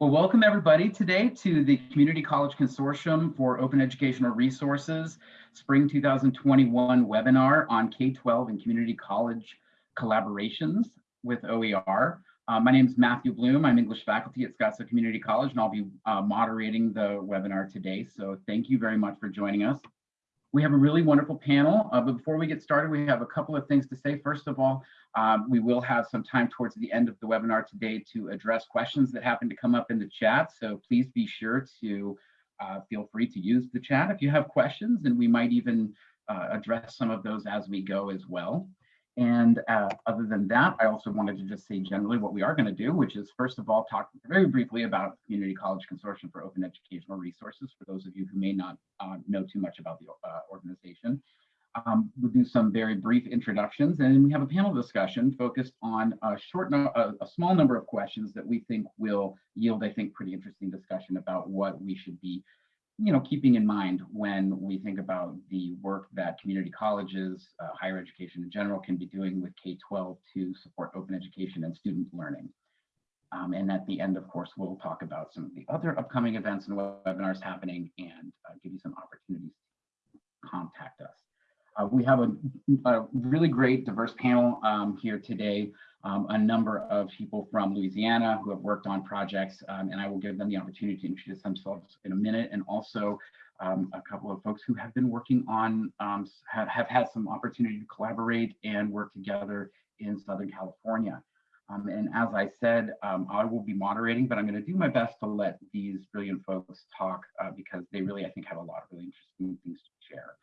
Well, welcome everybody today to the Community College Consortium for Open Educational Resources Spring 2021 webinar on K-12 and community college collaborations with OER. Uh, my name is Matthew Bloom. I'm English faculty at Scottsdale Community College, and I'll be uh, moderating the webinar today. So thank you very much for joining us. We have a really wonderful panel, uh, but before we get started, we have a couple of things to say. First of all, um, we will have some time towards the end of the webinar today to address questions that happen to come up in the chat. So please be sure to uh, feel free to use the chat if you have questions, and we might even uh, address some of those as we go as well. And uh, other than that, I also wanted to just say generally what we are going to do, which is first of all, talk very briefly about Community College Consortium for Open Educational Resources, for those of you who may not uh, know too much about the uh, organization. Um, we'll do some very brief introductions and then we have a panel discussion focused on a short, no a, a small number of questions that we think will yield, I think, pretty interesting discussion about what we should be you know, keeping in mind when we think about the work that community colleges, uh, higher education in general can be doing with K-12 to support open education and student learning. Um, and at the end, of course, we'll talk about some of the other upcoming events and webinars happening and uh, give you some opportunities to contact us. Uh, we have a, a, really great diverse panel um, here today um, a number of people from Louisiana who have worked on projects, um, and I will give them the opportunity to introduce themselves in a minute, and also um, a couple of folks who have been working on, um, have, have had some opportunity to collaborate and work together in Southern California. Um, and as I said, um, I will be moderating, but I'm going to do my best to let these brilliant folks talk uh, because they really, I think, have a lot of really interesting things to share.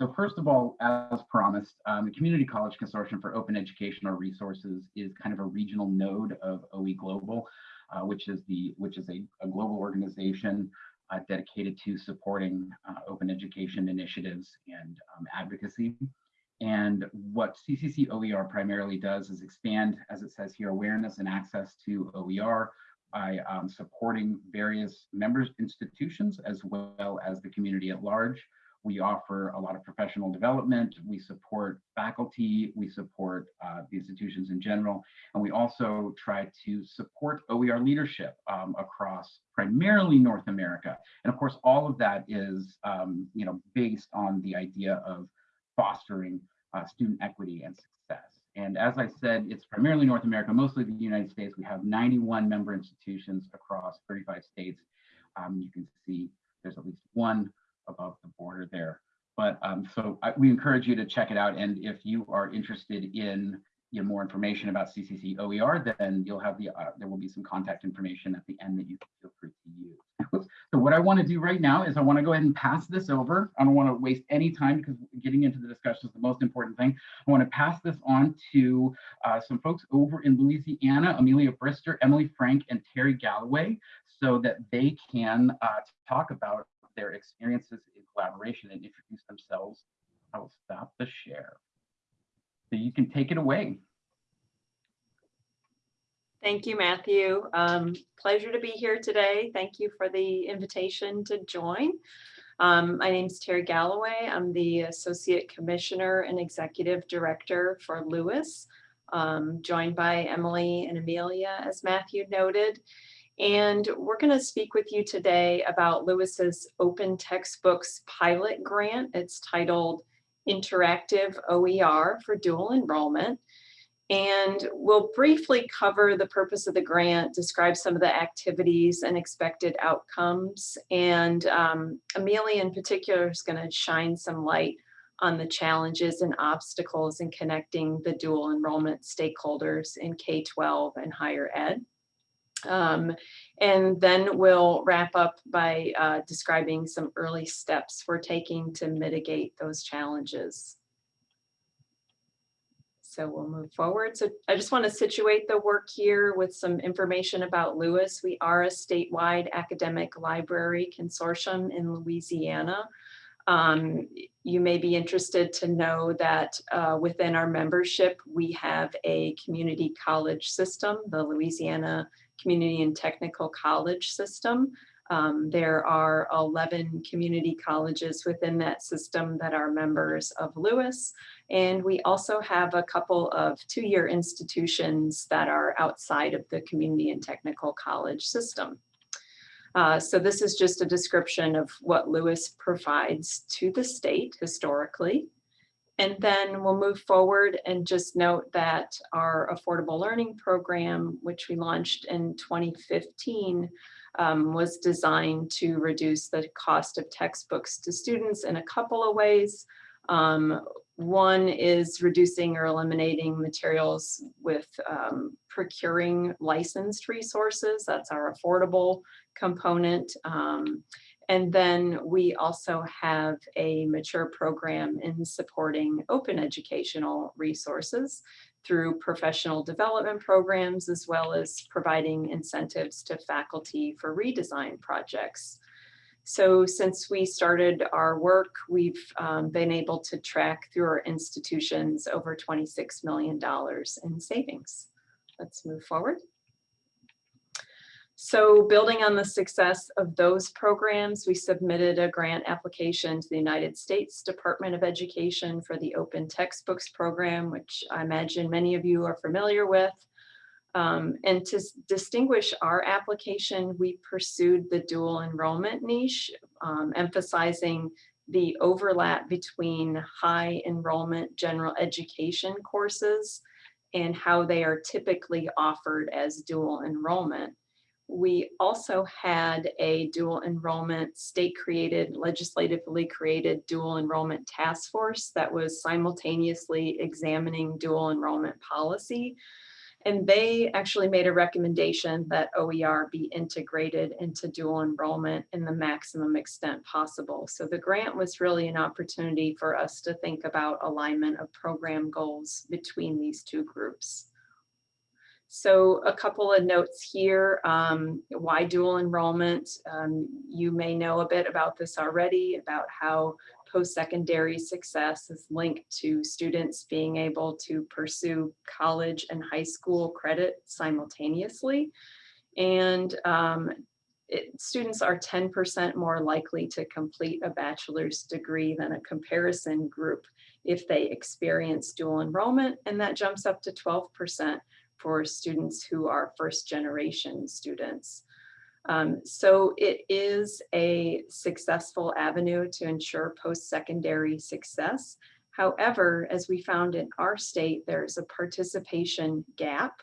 So first of all, as promised, um, the Community College Consortium for Open Educational Resources is kind of a regional node of OE Global, uh, which is the which is a, a global organization uh, dedicated to supporting uh, open education initiatives and um, advocacy. And what CCC OER primarily does is expand, as it says here, awareness and access to OER by um, supporting various members institutions as well as the community at large. We offer a lot of professional development. We support faculty. We support uh, the institutions in general. And we also try to support OER leadership um, across primarily North America. And of course, all of that is um, you know, based on the idea of fostering uh, student equity and success. And as I said, it's primarily North America, mostly the United States. We have 91 member institutions across 35 states. Um, you can see there's at least one above the border there. But um, so I, we encourage you to check it out. And if you are interested in you know, more information about CCC OER, then you'll have the, uh, there will be some contact information at the end that you can feel free to use. so what I want to do right now is I want to go ahead and pass this over. I don't want to waste any time because getting into the discussion is the most important thing. I want to pass this on to uh, some folks over in Louisiana, Amelia Brister, Emily Frank, and Terry Galloway, so that they can uh, talk about their experiences in collaboration and introduce themselves. I will stop the share. So you can take it away. Thank you, Matthew. Um, pleasure to be here today. Thank you for the invitation to join. Um, my name is Terry Galloway. I'm the Associate Commissioner and Executive Director for LOUIS, um, joined by Emily and Amelia, as Matthew noted. And we're going to speak with you today about LOUIS's Open Textbooks Pilot Grant. It's titled Interactive OER for Dual Enrollment. And we'll briefly cover the purpose of the grant, describe some of the activities and expected outcomes. And um, Amelia in particular is going to shine some light on the challenges and obstacles in connecting the dual enrollment stakeholders in K-12 and higher ed. Um, and then we'll wrap up by uh, describing some early steps we're taking to mitigate those challenges. So we'll move forward. So I just want to situate the work here with some information about LOUIS. We are a statewide academic library consortium in Louisiana. Um, you may be interested to know that uh, within our membership, we have a community college system, the Louisiana Community and Technical College system. Um, there are 11 community colleges within that system that are members of LOUIS. And we also have a couple of two-year institutions that are outside of the community and technical college system. Uh, so this is just a description of what Lewis provides to the state historically. And then we'll move forward and just note that our affordable learning program, which we launched in 2015, um, was designed to reduce the cost of textbooks to students in a couple of ways. Um, one is reducing or eliminating materials with um, procuring licensed resources. That's our affordable component. Um, and then we also have a mature program in supporting open educational resources through professional development programs, as well as providing incentives to faculty for redesign projects. So since we started our work, we've um, been able to track through our institutions over $26 million in savings. Let's move forward. So building on the success of those programs, we submitted a grant application to the United States Department of Education for the Open Textbooks Program, which I imagine many of you are familiar with. Um, and to distinguish our application, we pursued the dual enrollment niche, um, emphasizing the overlap between high enrollment general education courses and how they are typically offered as dual enrollment. We also had a dual enrollment state created, legislatively created dual enrollment task force that was simultaneously examining dual enrollment policy and they actually made a recommendation that OER be integrated into dual enrollment in the maximum extent possible. So the grant was really an opportunity for us to think about alignment of program goals between these two groups. So a couple of notes here, um, why dual enrollment? Um, you may know a bit about this already, about how post-secondary success is linked to students being able to pursue college and high school credit simultaneously. And um, it, students are 10% more likely to complete a bachelor's degree than a comparison group if they experience dual enrollment, and that jumps up to 12% for students who are first generation students. Um, so it is a successful avenue to ensure post-secondary success. However, as we found in our state, there's a participation gap,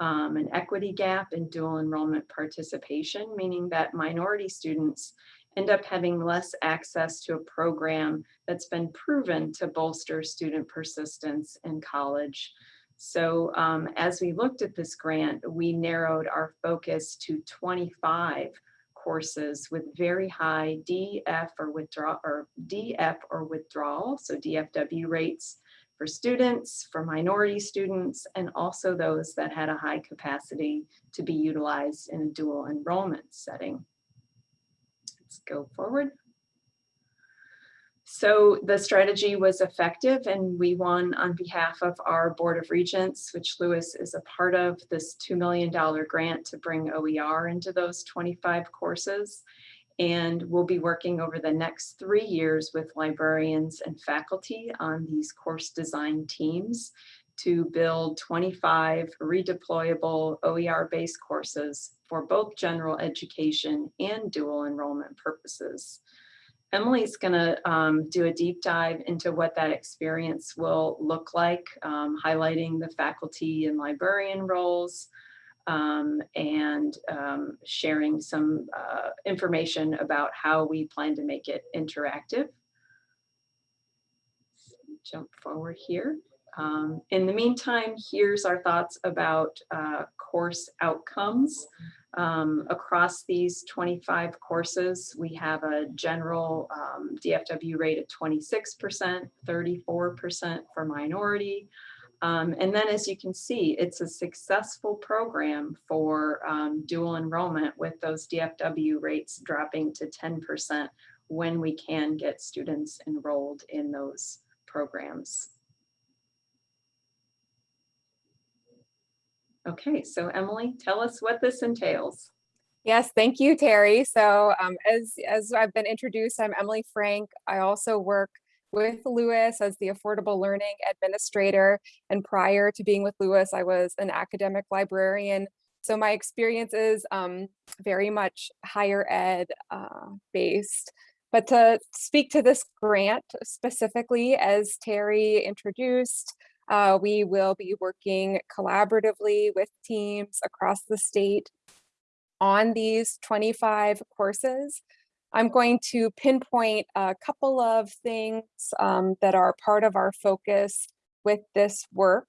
um, an equity gap in dual enrollment participation, meaning that minority students end up having less access to a program that's been proven to bolster student persistence in college. So um, as we looked at this grant, we narrowed our focus to 25 courses with very high DF or withdrawal or DF or withdrawal, so DFW rates for students, for minority students, and also those that had a high capacity to be utilized in a dual enrollment setting. Let's go forward. So the strategy was effective and we won on behalf of our Board of Regents, which LOUIS is a part of, this $2 million grant to bring OER into those 25 courses. And we'll be working over the next three years with librarians and faculty on these course design teams to build 25 redeployable OER-based courses for both general education and dual enrollment purposes. Emily's going to um, do a deep dive into what that experience will look like, um, highlighting the faculty and librarian roles um, and um, sharing some uh, information about how we plan to make it interactive. Jump forward here. Um, in the meantime, here's our thoughts about uh, course outcomes. Um, across these 25 courses, we have a general um, DFW rate of 26%, 34% for minority. Um, and then as you can see, it's a successful program for um, dual enrollment with those DFW rates dropping to 10% when we can get students enrolled in those programs. Okay, so Emily, tell us what this entails. Yes, thank you, Terry. So um, as, as I've been introduced, I'm Emily Frank. I also work with LOUIS as the Affordable Learning Administrator. And prior to being with LOUIS, I was an academic librarian so my experience is um, very much higher ed uh, based. But to speak to this grant specifically, as Terry introduced, uh, we will be working collaboratively with teams across the state on these 25 courses. I'm going to pinpoint a couple of things um, that are part of our focus with this work.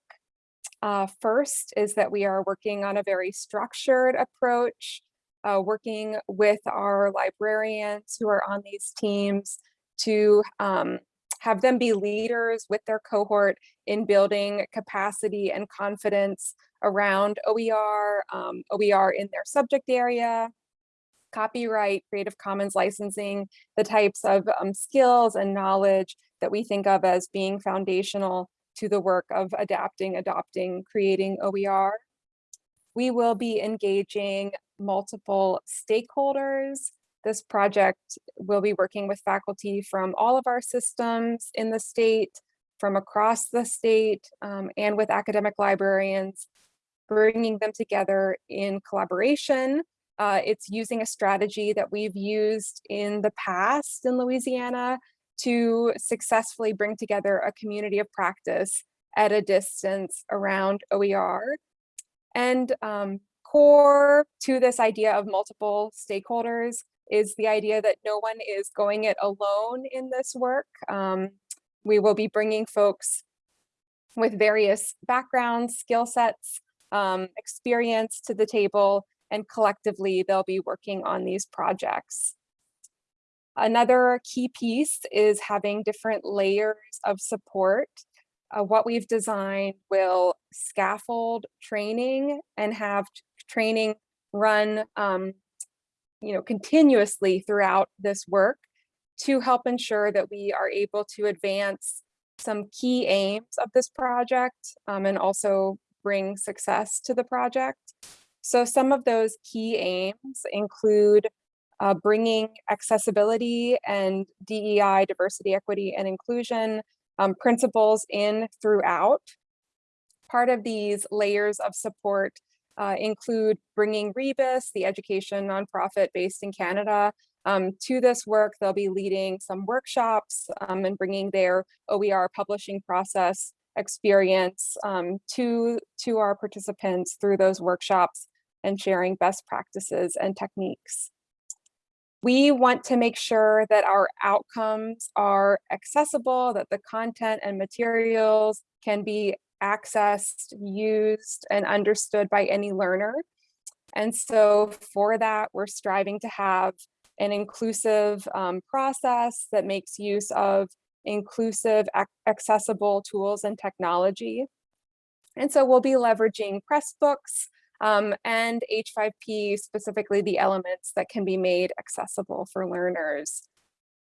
Uh, first is that we are working on a very structured approach, uh, working with our librarians who are on these teams to um, have them be leaders with their cohort in building capacity and confidence around OER, um, OER in their subject area, copyright, Creative Commons licensing, the types of um, skills and knowledge that we think of as being foundational to the work of adapting, adopting, creating OER. We will be engaging multiple stakeholders. This project will be working with faculty from all of our systems in the state, from across the state, um, and with academic librarians, bringing them together in collaboration. Uh, it's using a strategy that we've used in the past in Louisiana to successfully bring together a community of practice at a distance around OER. And um, core to this idea of multiple stakeholders is the idea that no one is going it alone in this work. Um, we will be bringing folks with various backgrounds, skill sets, um, experience to the table, and collectively they'll be working on these projects. Another key piece is having different layers of support. Uh, what we've designed will scaffold training and have training run um, you know, continuously throughout this work to help ensure that we are able to advance some key aims of this project um, and also bring success to the project. So some of those key aims include uh, bringing accessibility and DEI, diversity, equity, and inclusion um, principles in throughout. Part of these layers of support uh, include bringing Rebus, the education nonprofit based in Canada, um, to this work. They'll be leading some workshops um, and bringing their OER publishing process experience um, to, to our participants through those workshops and sharing best practices and techniques. We want to make sure that our outcomes are accessible, that the content and materials can be accessed, used, and understood by any learner. And so for that, we're striving to have an inclusive um, process that makes use of inclusive, accessible tools and technology. And so we'll be leveraging Pressbooks um, and H5P, specifically the elements that can be made accessible for learners.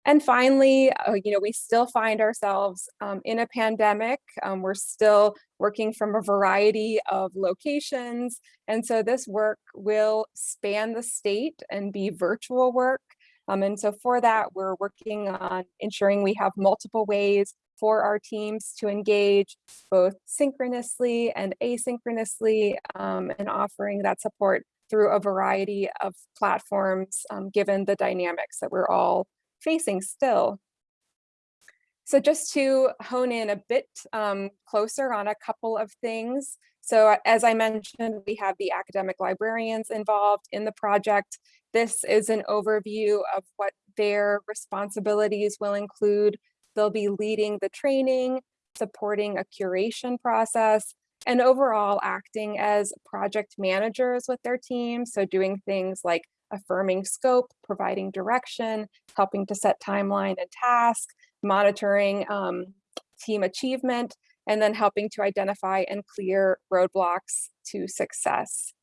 And finally, uh, you know, we still find ourselves um, in a pandemic. Um, we're still working from a variety of locations. And so this work will span the state and be virtual work. Um, and so for that, we're working on ensuring we have multiple ways for our teams to engage both synchronously and asynchronously um, and offering that support through a variety of platforms, um, given the dynamics that we're all facing still. So just to hone in a bit um, closer on a couple of things. So as I mentioned, we have the academic librarians involved in the project. This is an overview of what their responsibilities will include They'll be leading the training, supporting a curation process, and overall acting as project managers with their team. So doing things like affirming scope, providing direction, helping to set timeline and task, monitoring um, team achievement, and then helping to identify and clear roadblocks to success.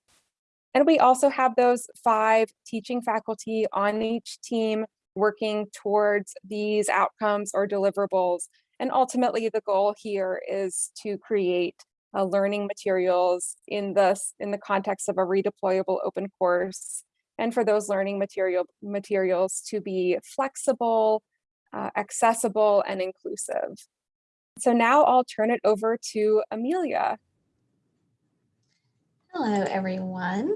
And we also have those five teaching faculty on each team working towards these outcomes or deliverables. And ultimately, the goal here is to create uh, learning materials in the, in the context of a redeployable open course. And for those learning material materials to be flexible, uh, accessible, and inclusive. So now I'll turn it over to Amelia. Hello, everyone.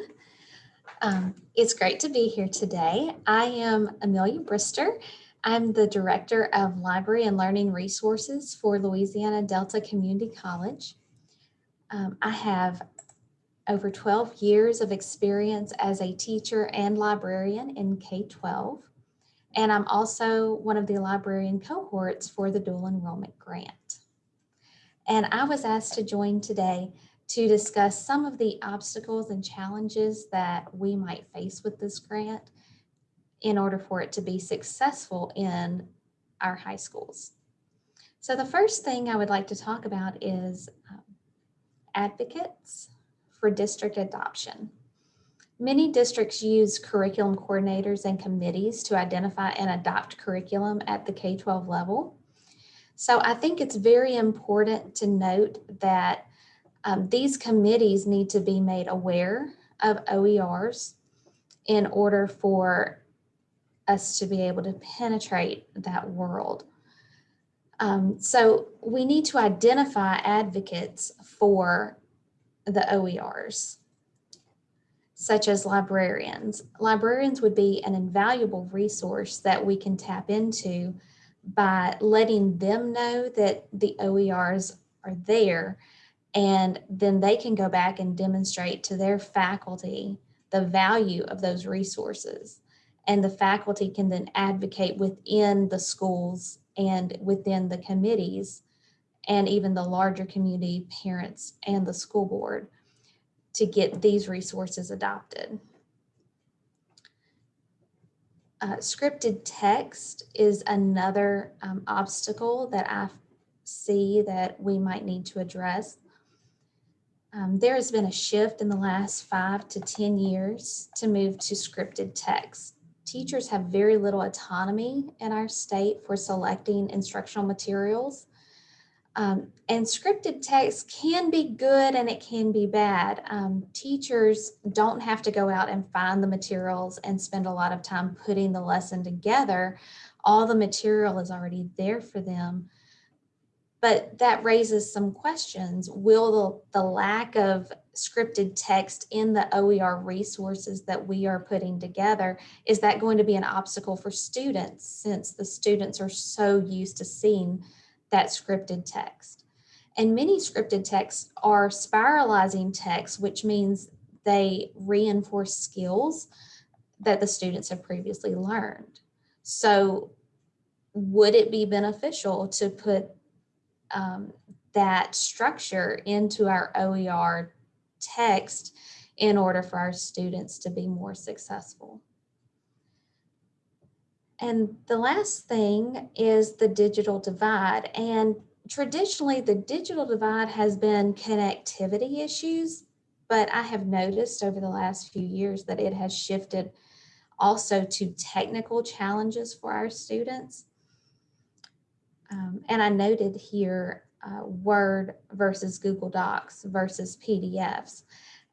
Um, it's great to be here today. I am Amelia Brister. I'm the Director of Library and Learning Resources for Louisiana Delta Community College. Um, I have over 12 years of experience as a teacher and librarian in K-12. And I'm also one of the librarian cohorts for the dual enrollment grant. And I was asked to join today to discuss some of the obstacles and challenges that we might face with this grant in order for it to be successful in our high schools. So the first thing I would like to talk about is um, advocates for district adoption. Many districts use curriculum coordinators and committees to identify and adopt curriculum at the K-12 level. So I think it's very important to note that um, these committees need to be made aware of OERs in order for us to be able to penetrate that world. Um, so we need to identify advocates for the OERs, such as librarians. Librarians would be an invaluable resource that we can tap into by letting them know that the OERs are there and then they can go back and demonstrate to their faculty the value of those resources. And the faculty can then advocate within the schools and within the committees and even the larger community, parents and the school board to get these resources adopted. Uh, scripted text is another um, obstacle that I see that we might need to address. Um, there has been a shift in the last five to 10 years to move to scripted text. Teachers have very little autonomy in our state for selecting instructional materials. Um, and scripted text can be good and it can be bad. Um, teachers don't have to go out and find the materials and spend a lot of time putting the lesson together. All the material is already there for them. But that raises some questions. Will the, the lack of scripted text in the OER resources that we are putting together, is that going to be an obstacle for students since the students are so used to seeing that scripted text? And many scripted texts are spiralizing text, which means they reinforce skills that the students have previously learned. So would it be beneficial to put um, that structure into our OER text in order for our students to be more successful. And the last thing is the digital divide. And traditionally, the digital divide has been connectivity issues, but I have noticed over the last few years that it has shifted also to technical challenges for our students. Um, and I noted here uh, Word versus Google Docs versus PDFs.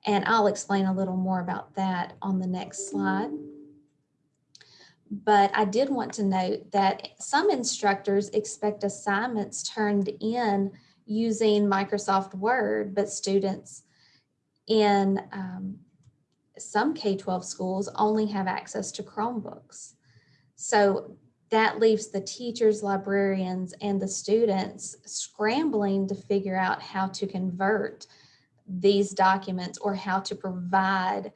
And I'll explain a little more about that on the next slide. But I did want to note that some instructors expect assignments turned in using Microsoft Word, but students in um, some K-12 schools only have access to Chromebooks. So that leaves the teachers, librarians, and the students scrambling to figure out how to convert these documents or how to provide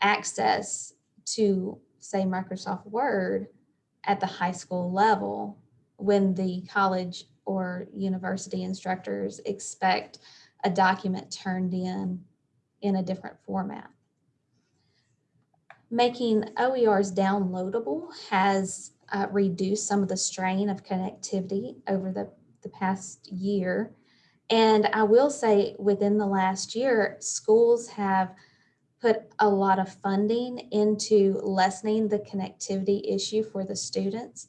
access to, say, Microsoft Word at the high school level when the college or university instructors expect a document turned in in a different format. Making OERs downloadable has uh, reduce some of the strain of connectivity over the, the past year. And I will say within the last year, schools have put a lot of funding into lessening the connectivity issue for the students,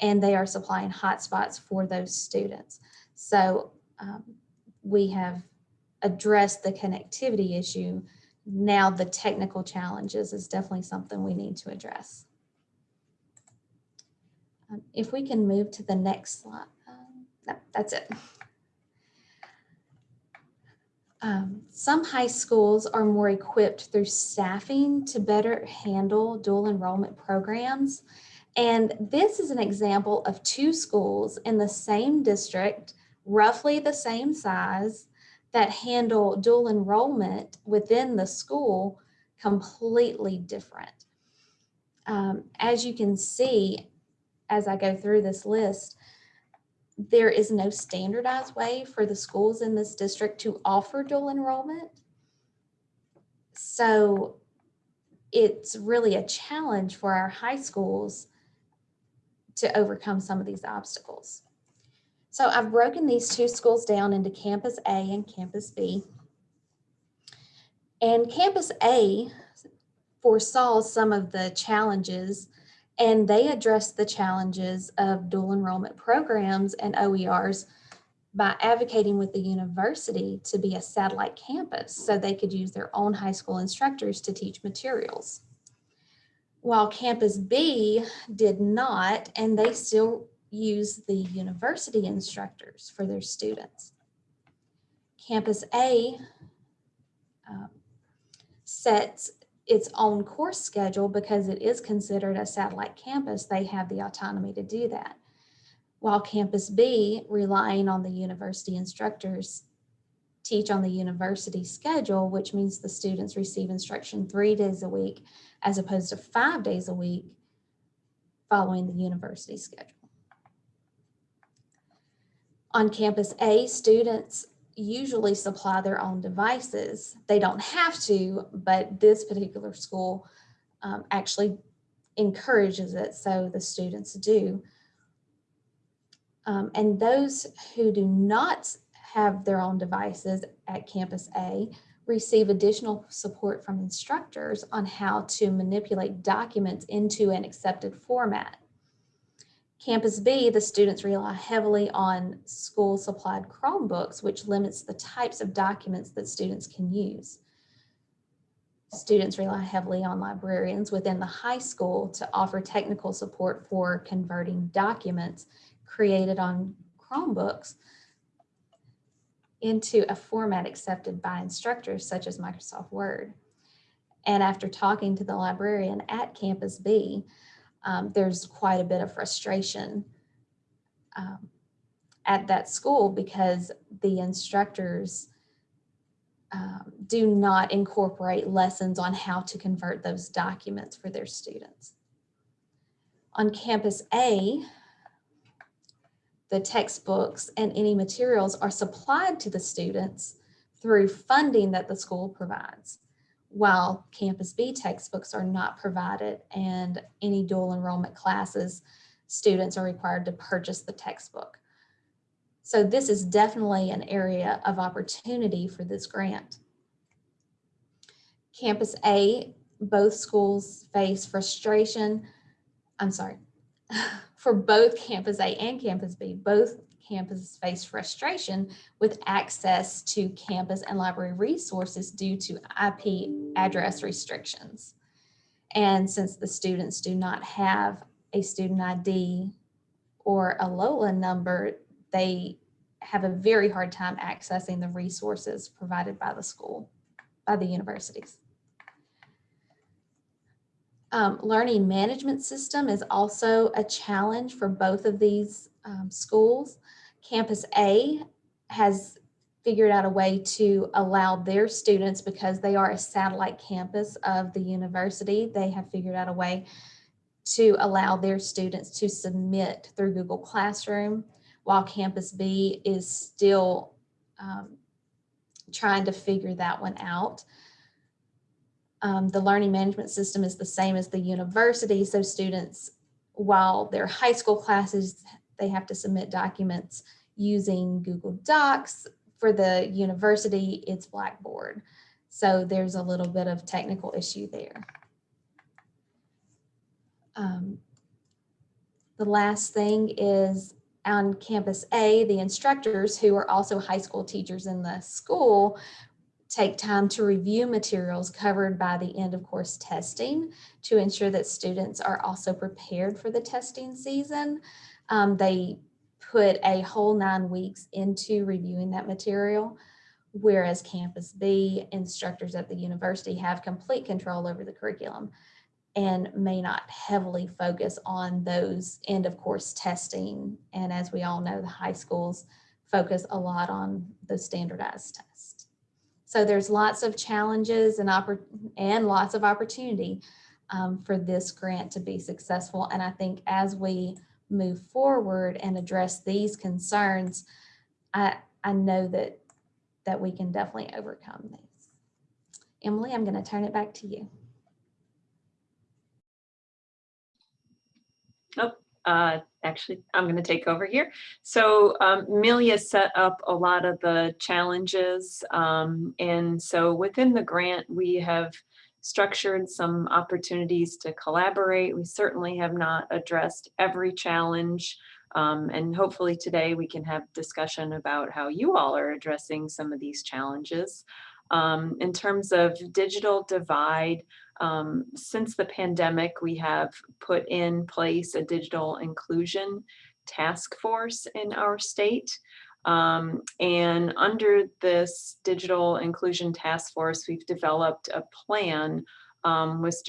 and they are supplying hotspots for those students. So um, we have addressed the connectivity issue. Now the technical challenges is definitely something we need to address. Um, if we can move to the next slide. Um, no, that's it. Um, some high schools are more equipped through staffing to better handle dual enrollment programs. And this is an example of two schools in the same district, roughly the same size, that handle dual enrollment within the school completely different. Um, as you can see, as I go through this list, there is no standardized way for the schools in this district to offer dual enrollment. So it's really a challenge for our high schools to overcome some of these obstacles. So I've broken these two schools down into Campus A and Campus B. And Campus A foresaw some of the challenges and they addressed the challenges of dual enrollment programs and OERs by advocating with the university to be a satellite campus so they could use their own high school instructors to teach materials. While Campus B did not, and they still use the university instructors for their students. Campus A um, sets its own course schedule because it is considered a satellite campus, they have the autonomy to do that. While Campus B, relying on the university instructors, teach on the university schedule, which means the students receive instruction three days a week as opposed to five days a week following the university schedule. On Campus A, students usually supply their own devices. They don't have to, but this particular school um, actually encourages it, so the students do. Um, and those who do not have their own devices at Campus A receive additional support from instructors on how to manipulate documents into an accepted format. Campus B, the students rely heavily on school supplied Chromebooks, which limits the types of documents that students can use. Students rely heavily on librarians within the high school to offer technical support for converting documents created on Chromebooks into a format accepted by instructors such as Microsoft Word. And after talking to the librarian at Campus B, um, there's quite a bit of frustration um, at that school because the instructors um, do not incorporate lessons on how to convert those documents for their students. On Campus A, the textbooks and any materials are supplied to the students through funding that the school provides while Campus B textbooks are not provided and any dual enrollment classes, students are required to purchase the textbook. So this is definitely an area of opportunity for this grant. Campus A, both schools face frustration. I'm sorry, for both Campus A and Campus B, both campuses face frustration with access to campus and library resources due to IP address restrictions. And since the students do not have a student ID or a LOLA number, they have a very hard time accessing the resources provided by the school, by the universities. Um, learning management system is also a challenge for both of these um, schools. Campus A has figured out a way to allow their students, because they are a satellite campus of the university, they have figured out a way to allow their students to submit through Google Classroom, while Campus B is still um, trying to figure that one out. Um, the learning management system is the same as the university, so students, while their high school classes they have to submit documents using Google Docs. For the university, it's Blackboard. So there's a little bit of technical issue there. Um, the last thing is on campus A, the instructors who are also high school teachers in the school take time to review materials covered by the end of course testing to ensure that students are also prepared for the testing season. Um, they put a whole nine weeks into reviewing that material, whereas Campus B instructors at the university have complete control over the curriculum and may not heavily focus on those end of course testing. And as we all know, the high schools focus a lot on the standardized test. So there's lots of challenges and and lots of opportunity um, for this grant to be successful. And I think as we move forward and address these concerns, I, I know that, that we can definitely overcome these. Emily, I'm going to turn it back to you. uh, actually, I'm going to take over here. So um, Amelia set up a lot of the challenges. um, And so within the grant, we have structured some opportunities to collaborate. We certainly have not addressed every challenge. um, And hopefully today we can have discussion about how you all are addressing some of these challenges. Um, In terms of digital divide, um, since the pandemic, we have put in place a digital inclusion task force in our state. Um, and under this digital inclusion task force, we've developed a plan um, with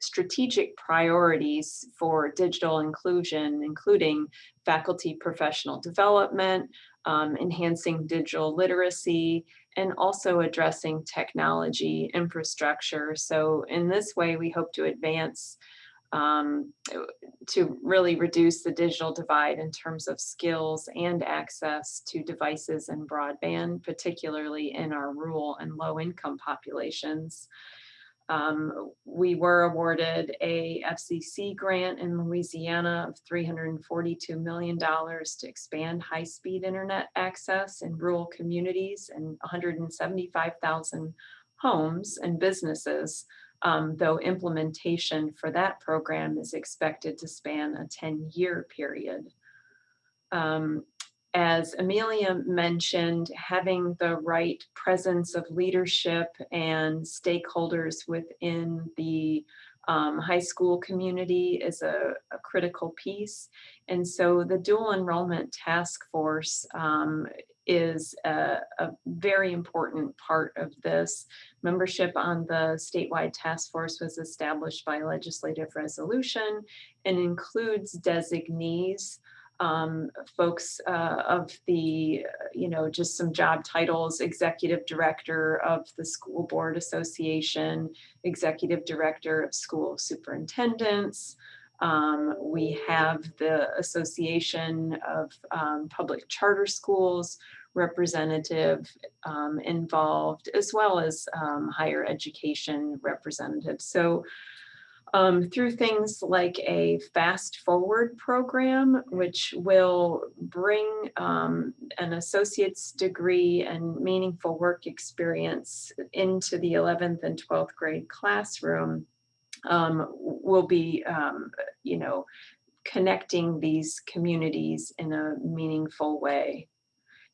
strategic priorities for digital inclusion, including faculty professional development, um, enhancing digital literacy, and also addressing technology infrastructure. So in this way, we hope to advance um, to really reduce the digital divide in terms of skills and access to devices and broadband, particularly in our rural and low income populations. Um, we were awarded a FCC grant in Louisiana of $342 million to expand high-speed internet access in rural communities and 175,000 homes and businesses, um, though implementation for that program is expected to span a 10-year period. Um, as Amelia mentioned, having the right presence of leadership and stakeholders within the um, high school community is a, a, critical piece. And so the dual enrollment task force um, is a, a, very important part of this. Membership on the statewide task force was established by legislative resolution and includes designees um, folks uh, of the, you know, just some job titles, executive director of the School Board Association, executive director of school superintendents. Um, we have the Association of um, Public Charter Schools representative um, involved, as well as um, higher education representatives. So um, through things like a fast forward program, which will bring um, an associate's degree and meaningful work experience into the 11th and 12th grade classroom, um, will be, um, you know, connecting these communities in a meaningful way.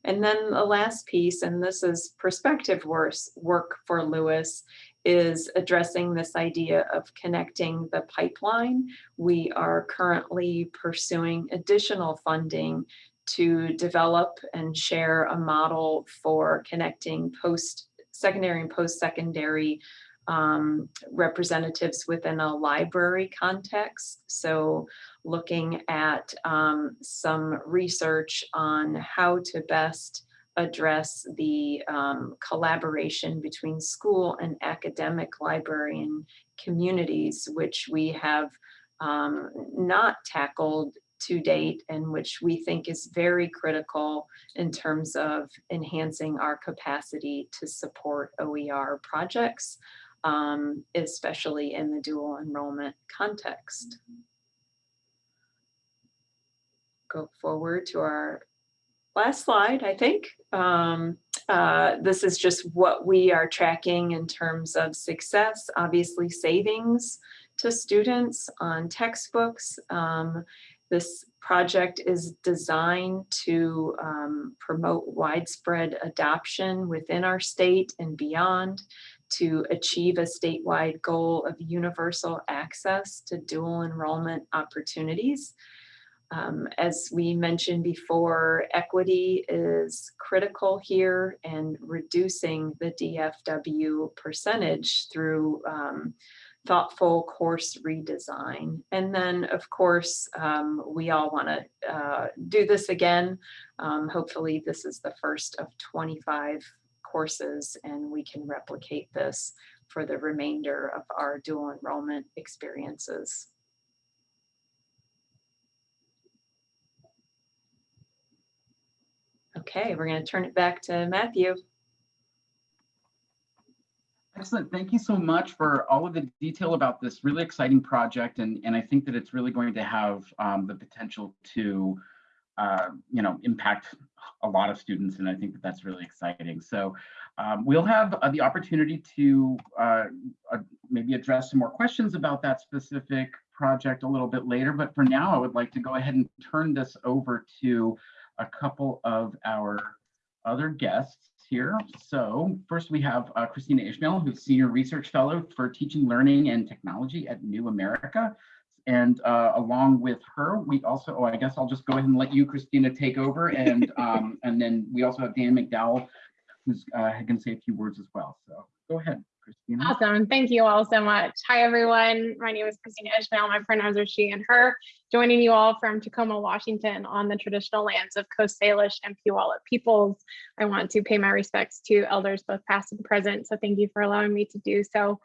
And then the last piece, and this is perspective work for LOUIS, is addressing this idea of connecting the pipeline. We are currently pursuing additional funding to develop and share a model for connecting post secondary and post-secondary um, representatives within a library context. So looking at um, some research on how to best address the um, collaboration between school and academic librarian communities, which we have um, not tackled to date and which we think is very critical in terms of enhancing our capacity to support OER projects, um, especially in the dual enrollment context. Go forward to our last slide, I think. Um, uh, this is just what we are tracking in terms of success, obviously savings to students on textbooks. Um, this project is designed to um, promote widespread adoption within our state and beyond to achieve a statewide goal of universal access to dual enrollment opportunities. Um, as we mentioned before, equity is critical here and reducing the DFW percentage through um, thoughtful course redesign. And then, of course, um, we all want to uh, do this again. Um, hopefully, this is the first of 25 courses and we can replicate this for the remainder of our dual enrollment experiences. Okay, we're going to turn it back to Matthew. Excellent. Thank you so much for all of the detail about this really exciting project. And, and I think that it's really going to have um, the potential to, uh, you know, impact a lot of students. And I think that that's really exciting. So um, we'll have uh, the opportunity to uh, uh, maybe address some more questions about that specific project a little bit later. But for now, I would like to go ahead and turn this over to a couple of our other guests here. So first we have uh, Kristina Ishmael, who's Senior Research Fellow for Teaching, Learning, and Technology at New America. And uh, along with her, we also, oh, I guess I'll just go ahead and let you, Kristina, take over. And, um, and then we also have Dan McDowell, who's uh, going to say a few words as well. So go ahead, Kristina. Awesome. Thank you all so much. Hi, everyone. My name is Kristina Ishmael. My pronouns are she and her. Joining you all from Tacoma, Washington on the traditional lands of Coast Salish and Puyallup peoples. I want to pay my respects to elders both past and present. So thank you for allowing me to do so.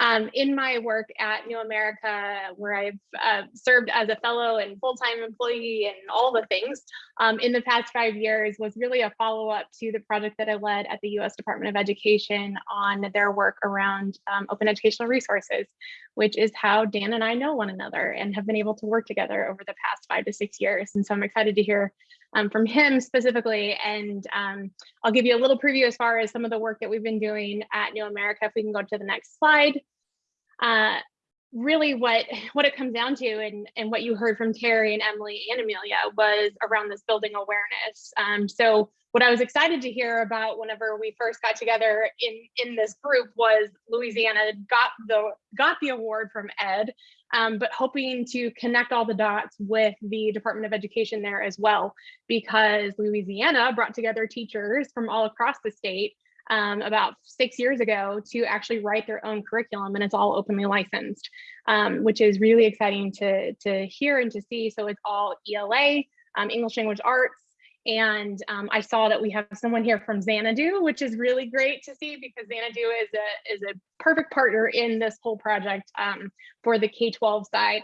Um, in my work at New America, where I've uh, served as a fellow and full-time employee and all the things um, in the past five years was really a follow-up to the project that I led at the US Department of Education on their work around um, open educational resources, which is how Dan and I know one another and have been able to work together over the past five to six years. And so I'm excited to hear um, from him specifically. And um, I'll give you a little preview as far as some of the work that we've been doing at New America. If we can go to the next slide. Uh, really what what it comes down to and and what you heard from Terry and Emily and Amelia was around this building awareness. Um, so what I was excited to hear about whenever we first got together in in this group was Louisiana got the got the award from Ed, um, but hoping to connect all the dots with the Department of Education there as well, because Louisiana brought together teachers from all across the state um, about six years ago to actually write their own curriculum and it's all openly licensed, um, which is really exciting to, to hear and to see. So it's all ELA, um, English language arts. And um, I saw that we have someone here from Xanadu, which is really great to see because Xanadu is a, is a perfect partner in this whole project um, for the K-12 side.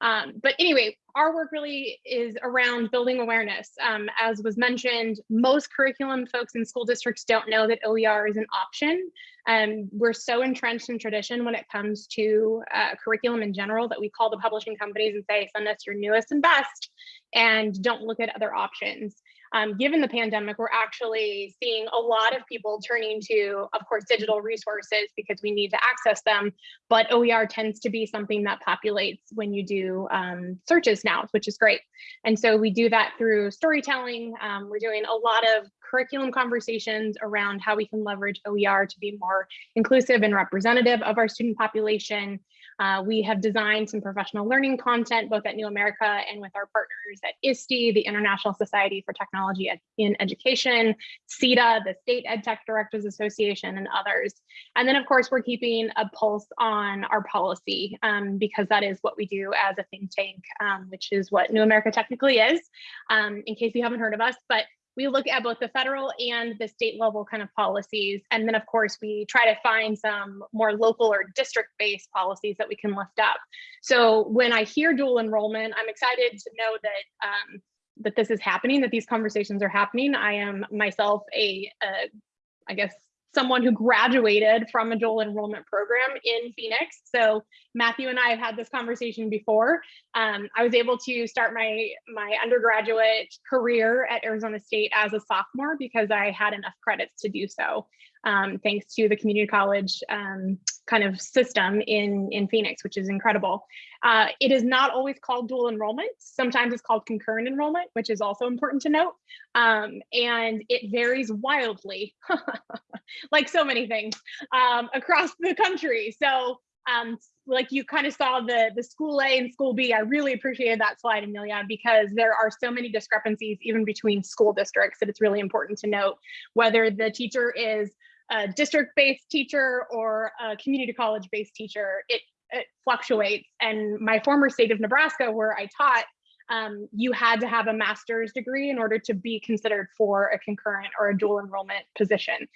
Um, but anyway, our work really is around building awareness. Um, as was mentioned, most curriculum folks in school districts don't know that OER is an option. Um, we're so entrenched in tradition when it comes to uh, curriculum in general that we call the publishing companies and say, send us your newest and best and don't look at other options um, given the pandemic, we're actually seeing a lot of people turning to, of course, digital resources because we need to access them. But OER tends to be something that populates when you do um, searches now, which is great. And so we do that through storytelling. Um, we're doing a lot of curriculum conversations around how we can leverage OER to be more inclusive and representative of our student population. Uh, we have designed some professional learning content both at New America and with our partners at ISTE, the International Society for Technology in Education, SETDA, the State EdTech Directors Association, and others. And then, of course, we're keeping a pulse on our policy um, because that is what we do as a think tank, um, which is what New America technically is, um, in case you haven't heard of us. But we look at both the federal and the state level kind of policies. And then of course, we try to find some more local or district based policies that we can lift up. So when I hear dual enrollment, I'm excited to know that um, that this is happening, that these conversations are happening. I am myself a, a I guess, someone who graduated from a dual enrollment program in Phoenix. So Matthew and I have had this conversation before. Um, I was able to start my, my undergraduate career at Arizona State as a sophomore because I had enough credits to do so, um, thanks to the community college um, kind of system in, in Phoenix, which is incredible. Uh, it is not always called dual enrollment. Sometimes it's called concurrent enrollment, which is also important to note. Um, and it varies wildly, like so many things um, across the country. So um, like you kind of saw the the school A and school B. I really appreciated that slide, Amelia, because there are so many discrepancies even between school districts that it's really important to note whether the teacher is a district-based teacher or a community college-based teacher. It, it fluctuates. And my former state of Nebraska, where I taught, um, you had to have a master's degree in order to be considered for a concurrent or a dual enrollment position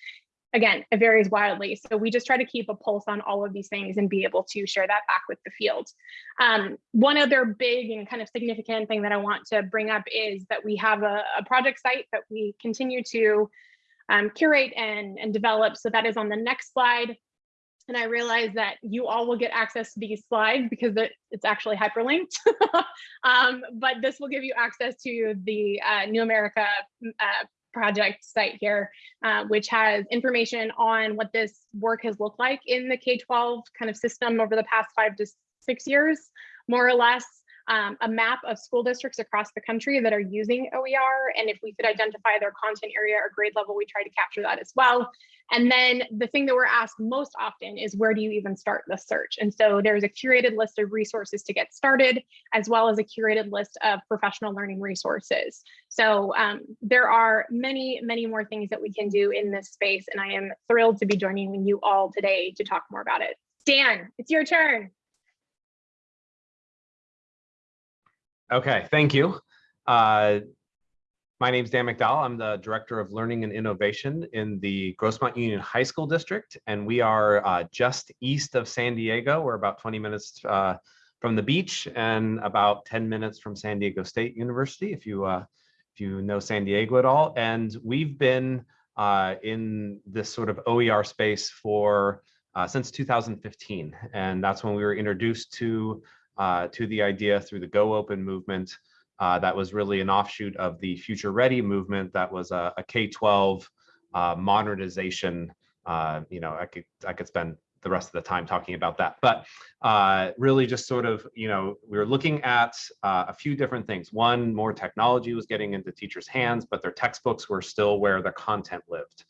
again, it varies wildly. So we just try to keep a pulse on all of these things and be able to share that back with the field. Um, one other big and kind of significant thing that I want to bring up is that we have a, a project site that we continue to um, curate and, and develop. So that is on the next slide. And I realize that you all will get access to these slides because it, it's actually hyperlinked. um, but this will give you access to the uh, New America uh, project site here, uh, which has information on what this work has looked like in the K-12 kind of system over the past five to six years, more or less. Um, a map of school districts across the country that are using OER. And if we could identify their content area or grade level, we try to capture that as well. And then the thing that we're asked most often is where do you even start the search? And so there's a curated list of resources to get started, as well as a curated list of professional learning resources. So um, there are many, many more things that we can do in this space. And I am thrilled to be joining you all today to talk more about it. Dan, it's your turn. Okay, thank you. Uh, my name is Dan McDowell. I'm the Director of Learning and Innovation in the Grossmont Union High School District, and we are uh, just east of San Diego. We're about 20 minutes uh, from the beach and about 10 minutes from San Diego State University, if you uh, if you know San Diego at all. And we've been uh, in this sort of OER space for uh, since 2015, and that's when we were introduced to uh, to the idea through the Go Open movement. Uh, that was really an offshoot of the Future Ready movement. That was a a K-12 uh, modernization. Uh, you know, I could I could spend the rest of the time talking about that, but uh, really just sort of, you know, we were looking at uh, a few different things. One, more technology was getting into teachers' hands, but their textbooks were still where the content lived.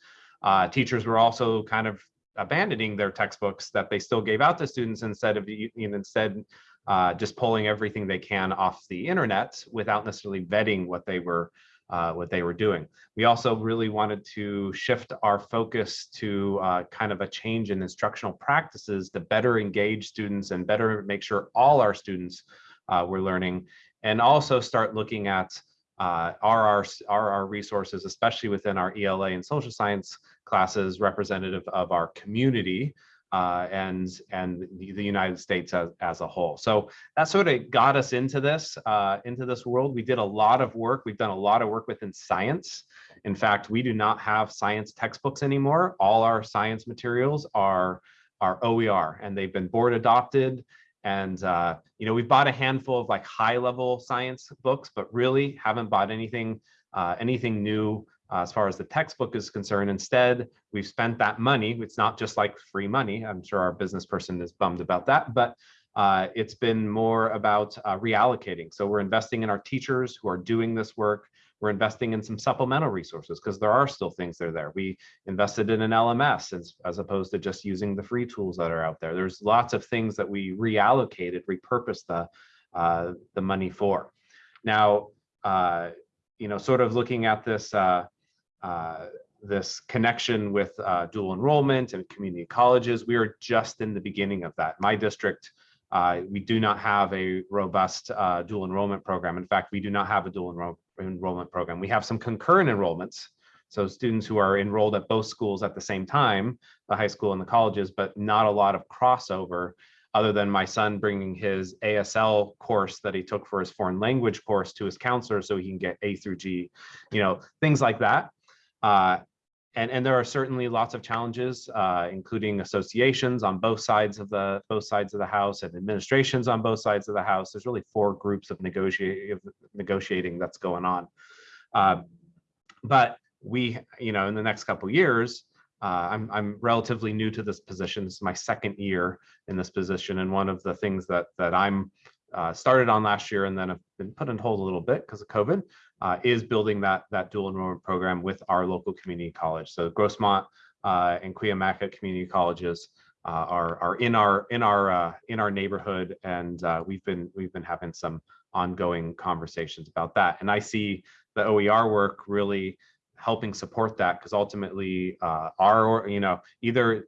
Teachers were also kind of abandoning their textbooks that they still gave out to students instead of you know, instead uh, just pulling everything they can off the internet without necessarily vetting what they were uh, what they were doing. We also really wanted to shift our focus to uh, kind of a change in instructional practices to better engage students and better make sure all our students uh, were learning and also start looking at uh, are, our, are our resources, especially within our ELA and social science classes, representative of our community uh, and and the, United States as, as a whole. So that sort of got us into this uh, into this world. We did a lot of work. We've done a lot of work within science. In fact, we do not have science textbooks anymore. All our science materials are are OER, and they've been board adopted. And uh, you know, we've bought a handful of like high level science books, but really haven't bought anything uh, anything new as far as the textbook is concerned. Instead, we've spent that money. It's not just like free money. I'm sure our business person is bummed about that, but uh, it's been more about uh, reallocating. So we're investing in our teachers who are doing this work. We're investing in some supplemental resources because there are still things that are there. We invested in an LMS as, as opposed to just using the free tools that are out there. There's lots of things that we reallocated, repurposed the, uh, the money for. Now, uh, you know, sort of looking at this uh, uh, this connection with uh, dual enrollment and community colleges. We are just in the beginning of that. My district, uh, we do not have a robust uh, dual enrollment program. In fact, we do not have a dual enroll enrollment program. We have some concurrent enrollments. So students who are enrolled at both schools at the same time, the high school and the colleges, but not a lot of crossover other than my son bringing his ASL course that he took for his foreign language course to his counselor so he can get A through G, you know, things like that. Uh, and, and there are certainly lots of challenges, uh, including associations on both sides of the both sides of the house and administrations on both sides of the house. There's really four groups of negotiating negotiating that's going on. Uh, but we, you know, in the next couple years, uh, I'm, I'm relatively new to this position. This is my second year in this position. And one of the things that, that I'm uh, started on last year and then have been put on hold a little bit because of COVID, uh, is building that, that dual enrollment program with our local community college. So Grossmont uh, and Cuyamaca community colleges uh, are are in our in our uh, in our neighborhood, and uh, we've been we've been having some ongoing conversations about that. And I see the OER work really helping support that because ultimately uh, our you know either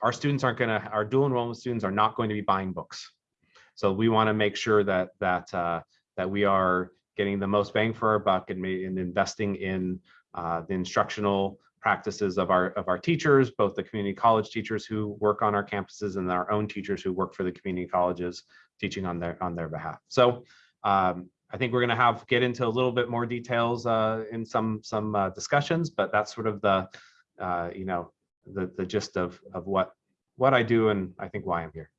our students aren't going to our dual enrollment students are not going to be buying books. So we want to make sure that that that we are getting the most bang for our buck and, investing in uh, the instructional practices of our of our teachers, both the community college teachers who work on our campuses and our own teachers who work for the community colleges teaching on their on their behalf. So um, I think we're going to have get into a little bit more details uh, in some some uh, discussions, but that's sort of the uh, you know the the gist of of what what I do and I think why I'm here.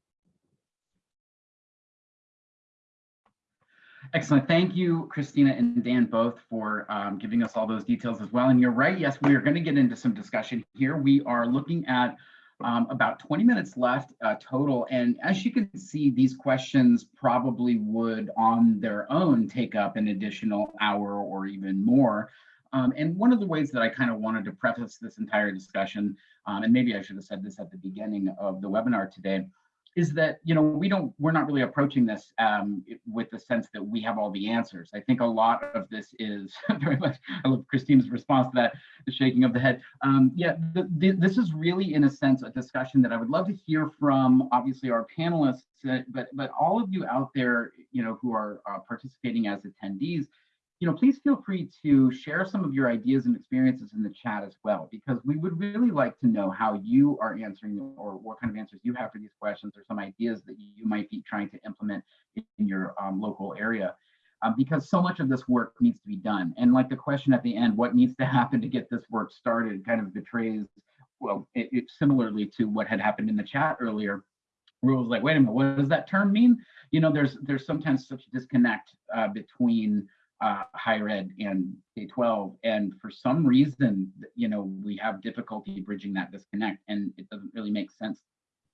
Excellent. Thank you, Kristina and Dan, both for um, giving us all those details as well. And you're right. Yes, we are going to get into some discussion here. We are looking at um, about 20 minutes left uh, total. And as you can see, these questions probably would on their own take up an additional hour or even more. Um, and one of the ways that I kind of wanted to preface this entire discussion, um, and maybe I should have said this at the beginning of the webinar today, is that you know we don't we're not really approaching this um, with the sense that we have all the answers. I think a lot of this is very much. I love Christine's response to that, the shaking of the head. Um, yeah, the, the, this is really in a sense a discussion that I would love to hear from obviously our panelists, uh, but but all of you out there, you know, who are uh, participating as attendees you know, please feel free to share some of your ideas and experiences in the chat as well, because we would really like to know how you are answering or what kind of answers you have for these questions or some ideas that you might be trying to implement in your um, local area. Um, because so much of this work needs to be done. And like the question at the end, what needs to happen to get this work started kind of betrays, well, it, it similarly to what had happened in the chat earlier, was like, wait a minute, what does that term mean? You know, there's there's sometimes such a disconnect uh, between uh, higher ed and K-12. And for some reason, you know, we have difficulty bridging that disconnect and it doesn't really make sense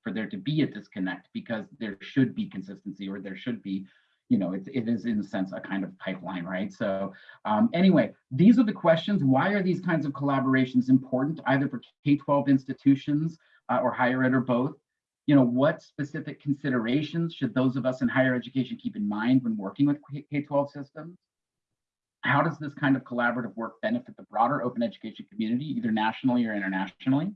for there to be a disconnect because there should be consistency or there should be, you know, it, it is in a sense a kind of pipeline, right? So um, anyway, these are the questions. Why are these kinds of collaborations important either for K-12 institutions uh, or higher ed or both? you know, what specific considerations should those of us in higher education keep in mind when working with K-12 systems? How does this kind of collaborative work benefit the broader open education community, either nationally or internationally?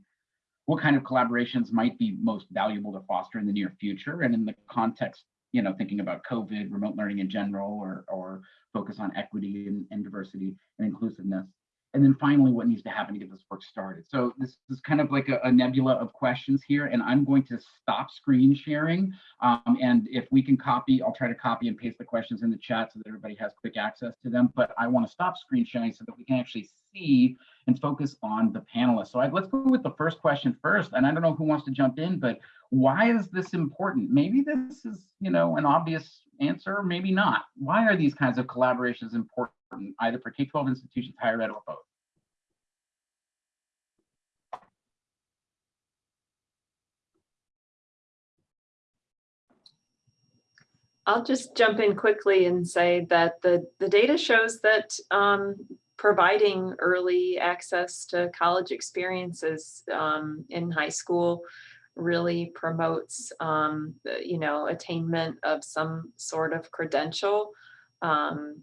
What kind of collaborations might be most valuable to foster in the near future? And in the context, you know, thinking about COVID, remote learning in general, or, or focus on equity and, and diversity and inclusiveness. And then finally, what needs to happen to get this work started? So this is kind of like a, a nebula of questions here, and I'm going to stop screen sharing. Um, and if we can copy, I'll try to copy and paste the questions in the chat so that everybody has quick access to them. But I want to stop screen sharing so that we can actually see and focus on the panelists. So I, let's go with the first question first. And I don't know who wants to jump in, but why is this important? Maybe this is, you know, an obvious answer, maybe not. Why are these kinds of collaborations important? Either for K-12 institutions, higher ed, or both. I'll just jump in quickly and say that the, the data shows that um, providing early access to college experiences um, in high school really promotes, um, you know, attainment of some sort of credential. Um,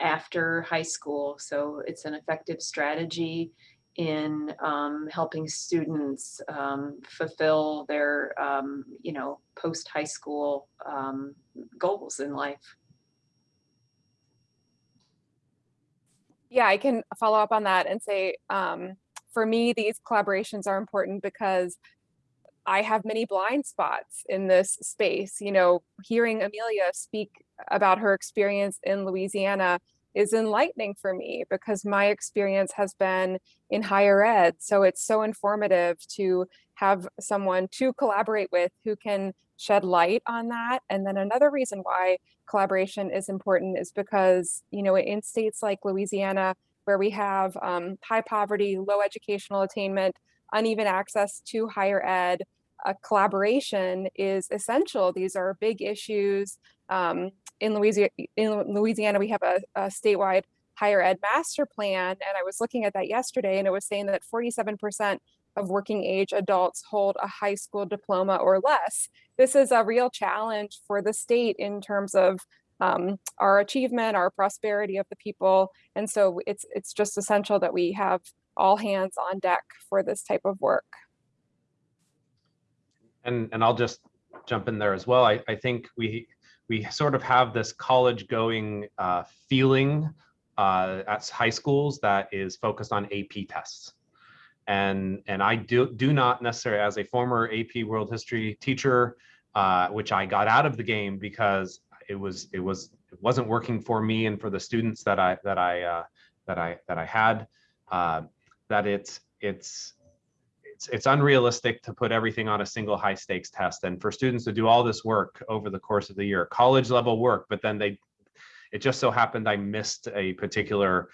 after high school. So it's an effective strategy in um, helping students um, fulfill their, um, you know, post high school um, goals in life. Yeah, I can follow up on that and say, um, for me, these collaborations are important because I have many blind spots in this space. You know, hearing Amelia speak about her experience in Louisiana is enlightening for me because my experience has been in higher ed. So it's so informative to have someone to collaborate with who can shed light on that. And then another reason why collaboration is important is because, you know, in states like Louisiana, where we have um, high poverty, low educational attainment, uneven access to higher ed, a collaboration is essential. These are big issues. Um, in Louisiana, in Louisiana, we have a, a, statewide higher ed master plan. And I was looking at that yesterday and it was saying that 47% of working age adults hold a high school diploma or less. This is a real challenge for the state in terms of um, our achievement, our prosperity of the people. And so it's, it's just essential that we have all hands on deck for this type of work. And, and I'll just jump in there as well. I, I think we, we sort of have this college going uh, feeling uh, at high schools that is focused on AP tests. And, and I do, do not necessarily, as a former AP World History teacher, uh, which I got out of the game because it was, it was, it wasn't working for me and for the students that I, that I, uh, that I, that I had, uh, that it's, it's, it's, it's unrealistic to put everything on a single high stakes test and for students to do all this work over the course of the year, college level work, but then they, it just so happened I missed a particular,